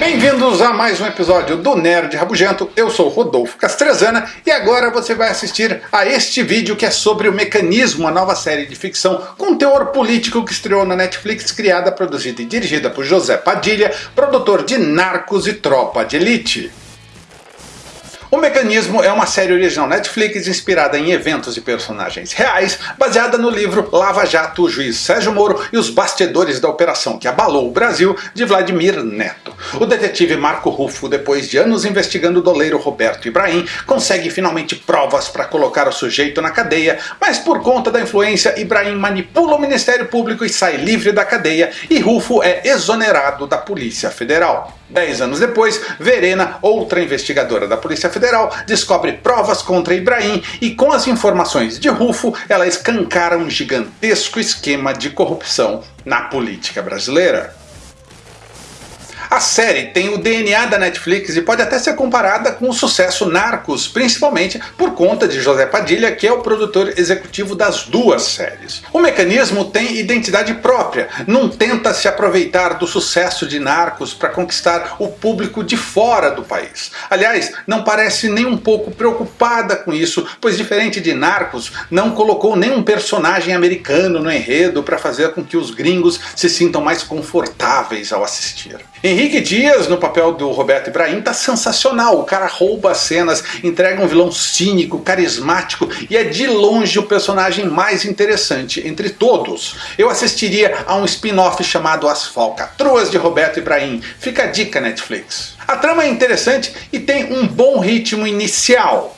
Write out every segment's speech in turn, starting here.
Bem-vindos a mais um episódio do Nerd Rabugento, eu sou Rodolfo Castrezana e agora você vai assistir a este vídeo que é sobre o Mecanismo, a nova série de ficção com teor político que estreou na Netflix, criada, produzida e dirigida por José Padilha, produtor de Narcos e Tropa de Elite. O Mecanismo é uma série original Netflix inspirada em eventos e personagens reais, baseada no livro Lava Jato, o juiz Sérgio Moro e os bastidores da operação que abalou o Brasil, de Vladimir Neto. O detetive Marco Ruffo, depois de anos investigando o doleiro Roberto Ibrahim, consegue finalmente provas para colocar o sujeito na cadeia, mas por conta da influência, Ibrahim manipula o Ministério Público e sai livre da cadeia, e Ruffo é exonerado da Polícia Federal. Dez anos depois, Verena, outra investigadora da Polícia Federal, descobre provas contra Ibrahim e com as informações de Rufo, ela escancara um gigantesco esquema de corrupção na política brasileira. A série tem o DNA da Netflix e pode até ser comparada com o sucesso Narcos, principalmente por conta de José Padilha, que é o produtor executivo das duas séries. O mecanismo tem identidade própria, não tenta se aproveitar do sucesso de Narcos para conquistar o público de fora do país. Aliás, não parece nem um pouco preocupada com isso, pois diferente de Narcos, não colocou nenhum personagem americano no enredo para fazer com que os gringos se sintam mais confortáveis ao assistir. Henrique Dias, no papel do Roberto Ibrahim, tá sensacional. O cara rouba as cenas, entrega um vilão cínico, carismático e é de longe o personagem mais interessante entre todos. Eu assistiria a um spin-off chamado As Falcatruas de Roberto Ibrahim. Fica a dica Netflix. A trama é interessante e tem um bom ritmo inicial.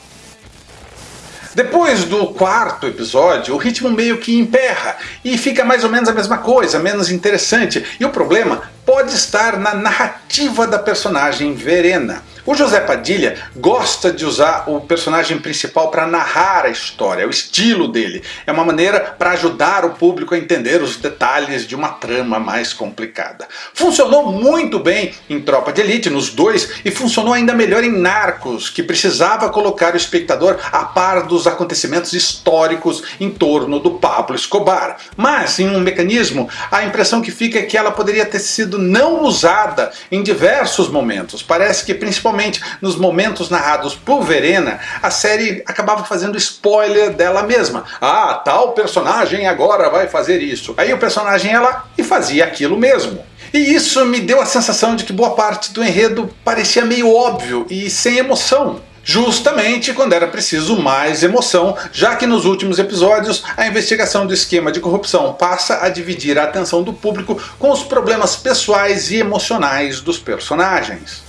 Depois do quarto episódio, o ritmo meio que emperra e fica mais ou menos a mesma coisa, menos interessante. E o problema pode estar na narrativa da personagem Verena. O José Padilha gosta de usar o personagem principal para narrar a história, é o estilo dele. É uma maneira para ajudar o público a entender os detalhes de uma trama mais complicada. Funcionou muito bem em Tropa de Elite, nos dois, e funcionou ainda melhor em Narcos, que precisava colocar o espectador a par dos acontecimentos históricos em torno do Pablo Escobar. Mas, em um mecanismo, a impressão que fica é que ela poderia ter sido não usada em diversos momentos. Parece que principalmente nos momentos narrados por Verena, a série acabava fazendo spoiler dela mesma. Ah, tal personagem agora vai fazer isso. Aí o personagem lá e fazia aquilo mesmo. E isso me deu a sensação de que boa parte do enredo parecia meio óbvio e sem emoção justamente quando era preciso mais emoção, já que nos últimos episódios a investigação do esquema de corrupção passa a dividir a atenção do público com os problemas pessoais e emocionais dos personagens.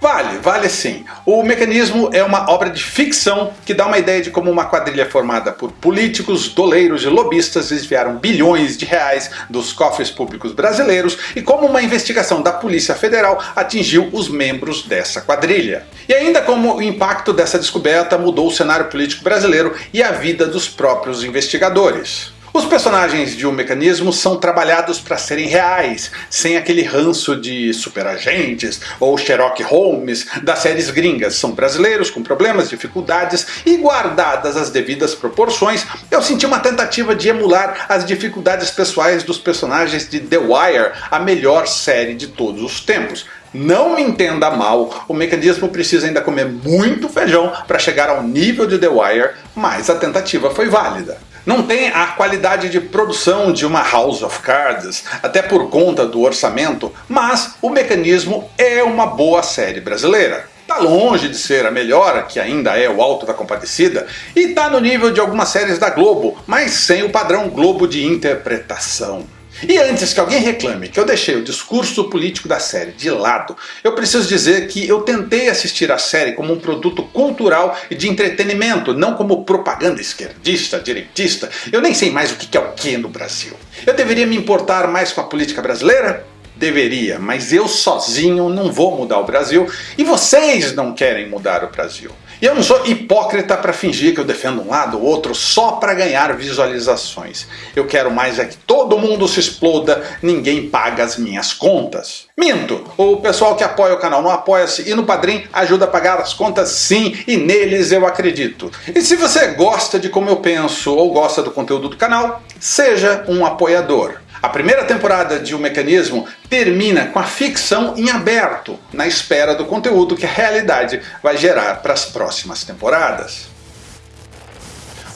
Vale, vale sim. O Mecanismo é uma obra de ficção que dá uma ideia de como uma quadrilha formada por políticos, doleiros e lobistas desviaram bilhões de reais dos cofres públicos brasileiros e como uma investigação da Polícia Federal atingiu os membros dessa quadrilha. E ainda como o impacto dessa descoberta mudou o cenário político brasileiro e a vida dos próprios investigadores. Os personagens de um mecanismo são trabalhados para serem reais, sem aquele ranço de superagentes ou Sherlock Holmes das séries gringas. São brasileiros com problemas, dificuldades e guardadas as devidas proporções, eu senti uma tentativa de emular as dificuldades pessoais dos personagens de The Wire, a melhor série de todos os tempos. Não me entenda mal, o mecanismo precisa ainda comer muito feijão para chegar ao nível de The Wire, mas a tentativa foi válida. Não tem a qualidade de produção de uma House of Cards, até por conta do orçamento, mas o mecanismo é uma boa série brasileira. Está longe de ser a melhor, que ainda é o Alto da Compadecida, e está no nível de algumas séries da Globo, mas sem o padrão Globo de interpretação. E antes que alguém reclame que eu deixei o discurso político da série de lado, eu preciso dizer que eu tentei assistir a série como um produto cultural e de entretenimento, não como propaganda esquerdista, direitista, eu nem sei mais o que é o que no Brasil. Eu deveria me importar mais com a política brasileira? Deveria, mas eu sozinho não vou mudar o Brasil e vocês não querem mudar o Brasil. E eu não sou hipócrita para fingir que eu defendo um lado ou outro só para ganhar visualizações. Eu quero mais é que todo mundo se exploda, ninguém paga as minhas contas. Minto! O pessoal que apoia o canal no Apoia-se e no Padrim ajuda a pagar as contas sim, e neles eu acredito. E se você gosta de como eu penso ou gosta do conteúdo do canal, seja um apoiador. A primeira temporada de O Mecanismo termina com a ficção em aberto, na espera do conteúdo que a realidade vai gerar para as próximas temporadas.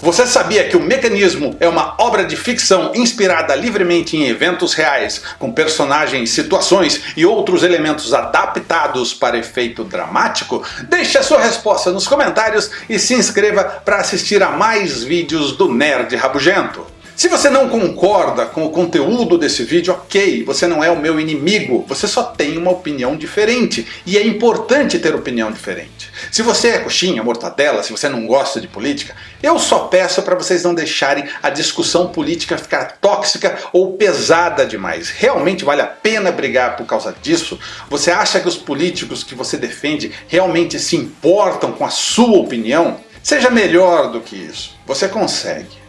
Você sabia que o Mecanismo é uma obra de ficção inspirada livremente em eventos reais, com personagens, situações e outros elementos adaptados para efeito dramático? Deixe a sua resposta nos comentários e se inscreva para assistir a mais vídeos do Nerd Rabugento. Se você não concorda com o conteúdo desse vídeo, ok, você não é o meu inimigo, você só tem uma opinião diferente, e é importante ter opinião diferente. Se você é coxinha, mortadela, se você não gosta de política, eu só peço para vocês não deixarem a discussão política ficar tóxica ou pesada demais. Realmente vale a pena brigar por causa disso? Você acha que os políticos que você defende realmente se importam com a sua opinião? Seja melhor do que isso, você consegue.